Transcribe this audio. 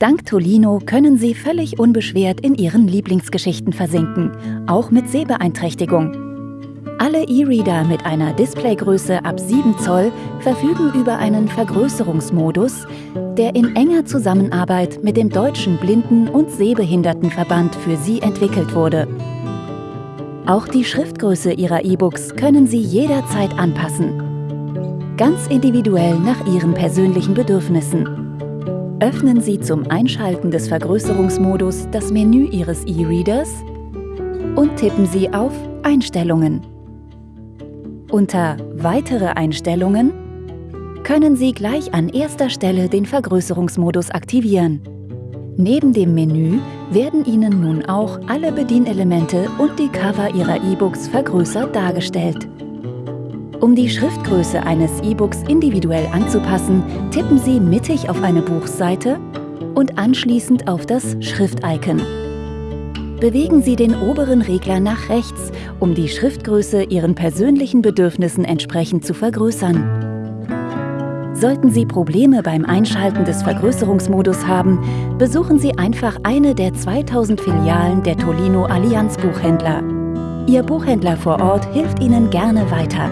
Dank Tolino können Sie völlig unbeschwert in Ihren Lieblingsgeschichten versinken, auch mit Sehbeeinträchtigung. Alle E-Reader mit einer Displaygröße ab 7 Zoll verfügen über einen Vergrößerungsmodus, der in enger Zusammenarbeit mit dem Deutschen Blinden- und Sehbehindertenverband für Sie entwickelt wurde. Auch die Schriftgröße Ihrer E-Books können Sie jederzeit anpassen. Ganz individuell nach Ihren persönlichen Bedürfnissen. Öffnen Sie zum Einschalten des Vergrößerungsmodus das Menü Ihres E-Readers und tippen Sie auf Einstellungen. Unter Weitere Einstellungen können Sie gleich an erster Stelle den Vergrößerungsmodus aktivieren. Neben dem Menü werden Ihnen nun auch alle Bedienelemente und die Cover Ihrer E-Books vergrößert dargestellt. Um die Schriftgröße eines E-Books individuell anzupassen, tippen Sie mittig auf eine Buchseite und anschließend auf das Schrift-Icon. Bewegen Sie den oberen Regler nach rechts, um die Schriftgröße Ihren persönlichen Bedürfnissen entsprechend zu vergrößern. Sollten Sie Probleme beim Einschalten des Vergrößerungsmodus haben, besuchen Sie einfach eine der 2000 Filialen der Tolino Allianz Buchhändler. Ihr Buchhändler vor Ort hilft Ihnen gerne weiter.